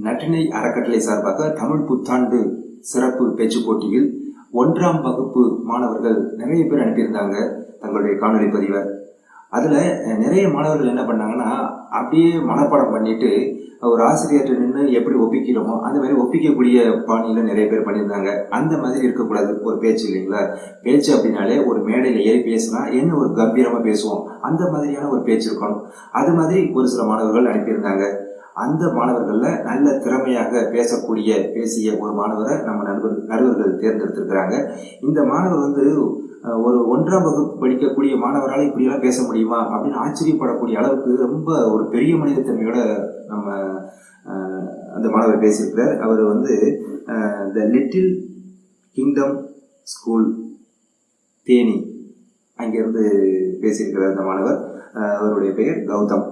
நட்டினை அறக்கட்டளை சார்பாக தமிழ் புத்தாண்டு சிறப்பு பேச்சுப் போட்டியில் ஒன்றாம் வகுப்பு மாணவர்கள் நிறைய பேர் அனுப்பியிருந்தாங்க தங்களுடைய காணொலி பதிவை. அதில் நிறைய மாணவர்கள் என்ன பண்ணாங்கன்னா அப்படியே மனப்பாடம் பண்ணிட்டு ஒரு ஆசிரியர்கிட்ட நின்று எப்படி ஒப்பிக்கிறோமோ அந்த மாதிரி ஒப்பிக்கக்கூடிய பாணியில் நிறைய பேர் பண்ணியிருந்தாங்க. அந்த மாதிரி இருக்கக்கூடாது ஒரு பேச்சு இல்லைங்களா? பேச்சு அப்படின்னாலே ஒரு மேடையில் ஏறி பேசினா என்ன ஒரு கம்பீரமாக பேசுவோம்? அந்த மாதிரியான ஒரு பேச்சு இருக்கணும். அது மாதிரி ஒரு சில மாணவர்கள் அனுப்பியிருந்தாங்க. அந்த மாணவர்களில் நல்ல திறமையாக பேசக்கூடிய பேசிய ஒரு மாணவரை நம்ம நண்பர் நடுவர்கள் தேர்ந்தெடுத்திருக்கிறாங்க. இந்த மாணவர் வந்து ஒரு ஒன்றாம் வகுப்பு படிக்கக்கூடிய மாணவரால் இப்படியெல்லாம் பேச முடியுமா அப்படின்னு ஆச்சரியப்படக்கூடிய அளவுக்கு ரொம்ப ஒரு பெரிய மனிதத்தன்மையோட நம்ம அந்த மாணவர் பேசியிருக்கிறார். அவர் வந்து the little kingdom school Theni. அங்கேருந்து பேசியிருக்கிறார் அந்த மாணவர். அவருடைய பெயர் கௌதம்.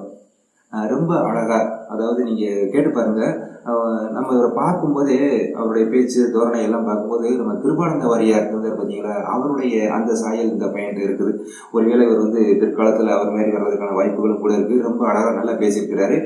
ரொம்ப அழகாக அதாவது நீங்கள் கேட்டு பாருங்க. நம்ம இவரை பார்க்கும்போதே அவருடைய பேச்சு தோரணை எல்லாம் பார்க்கும்போது நம்ம கிருபானந்த வாரியார் இருந்தார் பார்த்தீங்களா அவருடைய அந்த சாயல் இந்த பையன் இருக்குது. ஒருவேளை இவர் வந்து பிற்காலத்தில் அவர் மாதிரி வர்றதுக்கான வாய்ப்புகளும் கூட இருக்குது ரொம்ப அழகாக நல்லா பேசியிருக்கிறாரு.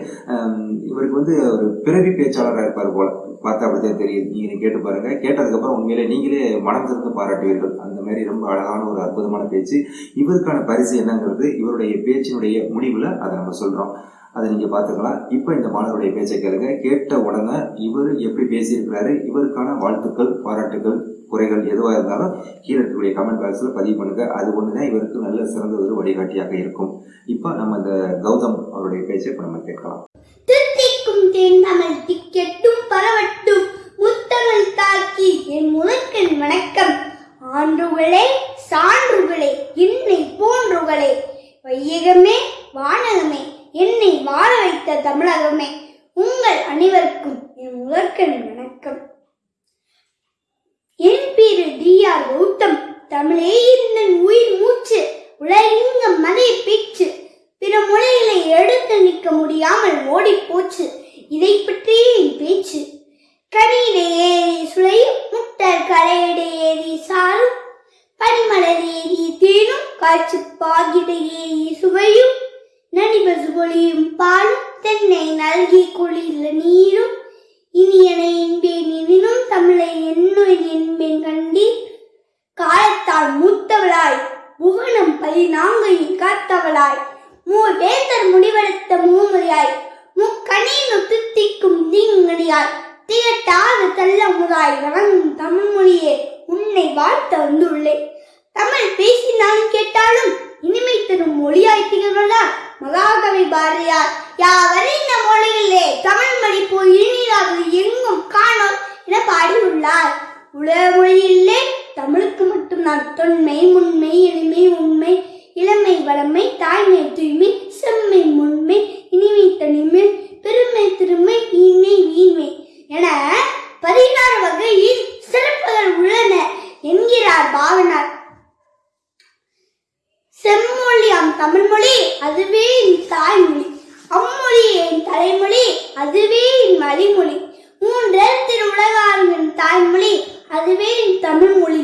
இவருக்கு வந்து ஒரு பிறவி பேச்சாளராக இருப்பார் போல. பார்த்தா அப்படிதான் தெரியுது. நீங்கள் கேட்டு பாருங்க. கேட்டதுக்கப்புறம் உண்மையிலே நீங்களே மனம் திறந்து பாராட்டுவீர்கள். அந்த மாதிரி ரொம்ப அழகான ஒரு அற்புதமான பேச்சு. இவருக்கான பரிசு என்னங்கிறது இவருடைய பேச்சினுடைய முடிவில் அதை நம்ம சொல்கிறோம் அதை நீங்கள் பார்த்துக்கலாம். இப்போ இந்த மாணவருடைய பேச்சை கேளுங்க. கேட்ட உடனே இவர் எப்படி பேசியிருக்கிறாரு இவருக்கான வாழ்த்துக்கள் பாராட்டுகள் குறைகள் எதுவாக இருந்தாலும் கீழே இருக்கக்கூடிய கமெண்ட் பாக்ஸில் பதிவு பண்ணுங்க. அது ஒன்று தான் இவருக்கு நல்ல சிறந்த ஒரு வழிகாட்டியாக இருக்கும். இப்போ நம்ம இந்த கௌதம் அவருடைய பேச்சை இப்போ நம்ம கேட்கலாம். திருத்திக்கும் தேன்தமிழ் திக்கெட்டும் பரவட்டும் முத்தமிழ் தாக்கி என் முதற்கண் வணக்கம். ஆண்டுகளே முதற்கண் வணக்கம். என் பேரு டி ஆர் கௌதம். தமிழே இருந்தன் உயிர் மூச்சு உலகிங்க மலை பேச்சு. பிற மொழிகளை எடுத்து நிற்க முடியாமல் ஓடிப் போச்சு. இதை பற்றியே என் பேச்சு. கனியிலே ஏறி சுளையும் முட்டர் கரையிட ஏறி சாரும். பனிமலர் ஏறி தேனும் காய்ச்சி பாகிட ஏறி சுவையும். நடிபசு பொழியும் பாலும் தென்னை நல்கி குளிர்ல நீரும். இனியனை என்பேன் எனினும் தமிழை என்னுயிர் என்பேன் கண்டீர் காலத்தால் மூத்தவளாய் புவனம் பதினாங்கையும் காத்தவளாய். மூ வேந்தர் முடிவெடுத்த மூமுறையாய் முக்கணியின் தித்திக்கும் தீங்கடியாய். தள்ள தள்ளமுதாய் வணங்கும் தமிழ் மொழியே உன்னை வாழ்த்த வந்துள்ளேன். தமிழ் பேசினாலும் கேட்டாலும் இனிமை தரும் மொழியாய் திகழ்வதால் மகாகவி பாரதியார் யாவரின் மொழியிலே தமிழ் மொழி போய் இனிதாவது எங்கும் காணோம் என பாடியுள்ளார். உலக மொழியிலே தமிழுக்கு மட்டும்தான் தொன்மை முன்மை எளிமை உண்மை இளமை வளமை தாய்மை தூய்மை செம்மை முன்மை இனிமை தனிமை பெருமை திருமை இனி மலிமொழி என் திரு மூன்றெழுத்தில் என் தாய்மொழி அதுவே என் தமிழ்மொழி.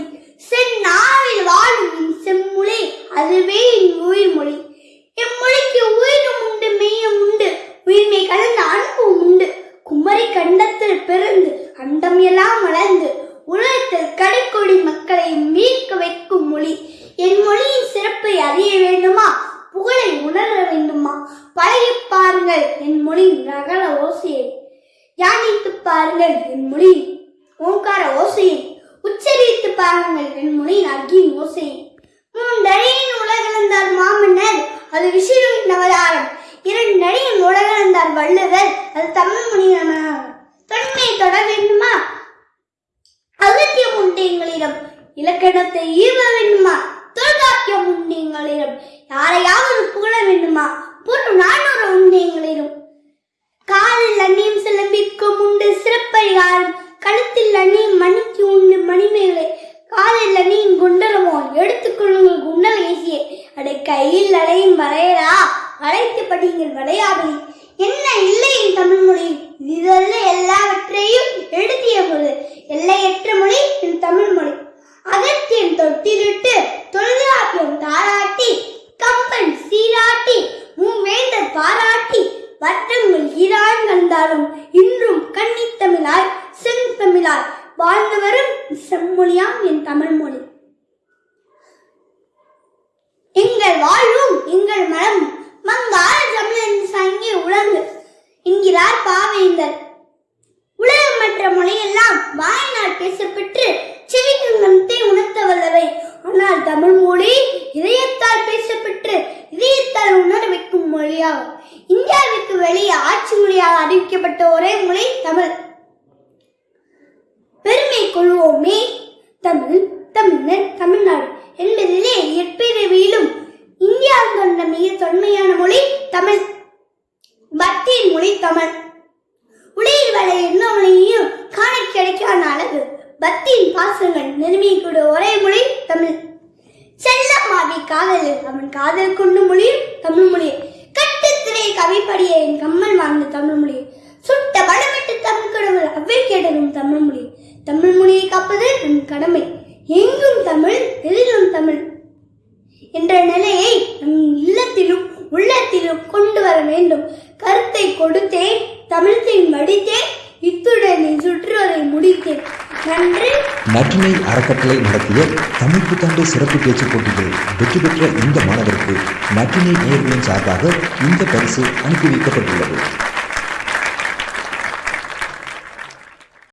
செந்நாவில் வாழும் என் செம்மொழி அதுவே என் உயிர்மொழி. இம்மொழிக்கு உயிரும் உண்டு மெய்யும் உண்டு. உயிர்மை கலந்த அன்பும் உண்டு. குமரி கண்டத்தில் பிறந்து அண்டம் எல்லாம் வளர்ந்து உலகத்தில் கடைக்கொடி மக்களை மீட்க வைக்கும் மொழி. என் மொழியின் சிறப்பை அறிய வேண்டுமா? புகழை உணர வேண்டுமா? பழகி பாருங்கள் என் மொழியின் நகல ஓசையை. தியானித்து பாருங்கள் என் ஓங்கார ஓசையை உச்சரித்து பாருங்கள் என் மொழியின் அக்கின் ஓசையை மூன்றடியின் உலகளந்தார் மாமன்னர் அது விசிறுவின் நவதாரம். இரண்டு இரண்டடியின் உலகளந்தார் வள்ளுவர் அது தமிழ் மொழியின் தொன்மையை தொட வேண்டுமா? அகத்தியம் உண்டு எங்களிடம். இலக்கணத்தை ஈவ வேண்டுமா? தொல்காப்பியம் உண்டு எங்களிடம். யாரையாவது புகழ வேண்டுமா? பொருள் நானூறு உண்டு எங்களிடம் காலில் அந்நியம் சிலம்பிக்கும் உண்டு சிறப்பரிகாரம் கழுத்தில் அணி மணிக்கு உண்டு மணிமேகலை காலில் அந்நியம் குண்டலமோ எடுத்துக்கொள்ளுங்கள் குண்டல் ஏசியே அடை கையில் அலையும் வரையலா? அழைத்து படியுங்கள் வளையாபதி என்ன இல்லை என் தமிழ் மொழி? இதல்ல எல்லாவற்றையும் எழுதிய பொழுது எல்லையற்ற மொழி என் தமிழ் மொழி. அகத்தியம் தொட்டிலிட்டு தொல்காப்பியம் தாராட்டி. தமிழ். பெருமை கொள்வோமே தமிழ் தமிழர் தமிழ்நாடு என்பதிலே எப்பிறவியிலும் இந்தியா கொண்ட மிக தொன்மையான மொழி தமிழ். பக்தியின் மொழி தமிழ். உலகில் வர எந்த மொழியையும் காண கிடைக்காத அழகு பக்தியின் பாசங்கள் நிர்மிக்கூடிய ஒரே மொழி தமிழ். செல்லமாவி காதலில் அவன் காதல் கொண்டு மொழியும் தமிழ் மொழி கட்டுத்திரை கவிப்படிய என் கம்மல் வாழ்ந்த தமிழ் மொழி சுட்ட படமிட்டு தமிழ் கடவுள் அவ்வை கேட்டதும் தமிழ் மொழி தமிழ் மொழியை காப்பது நம் கடமை எங்கும் தமிழ் எதிலும் தமிழ் என்ற நிலையை நம் இல்லத்திலும் உள்ளத்திலும் கொண்டு வர வேண்டும். கருத்தை கொடுத்தேன் தமிழத்தை மடித்தேன் இத்துடன் சுற்றுவதை முடித்தேன். நன்றி. நற்றினை அறக்கட்டளை நடத்திய தமிழ் புத்தாண்டு சிறப்பு பேச்சு போட்டியில் வெற்றி பெற்ற இந்த மாணவருக்கு நற்றினை நேர்களின் சார்பாக இந்த பரிசு அனுப்பி வைக்கப்பட்டுள்ளது.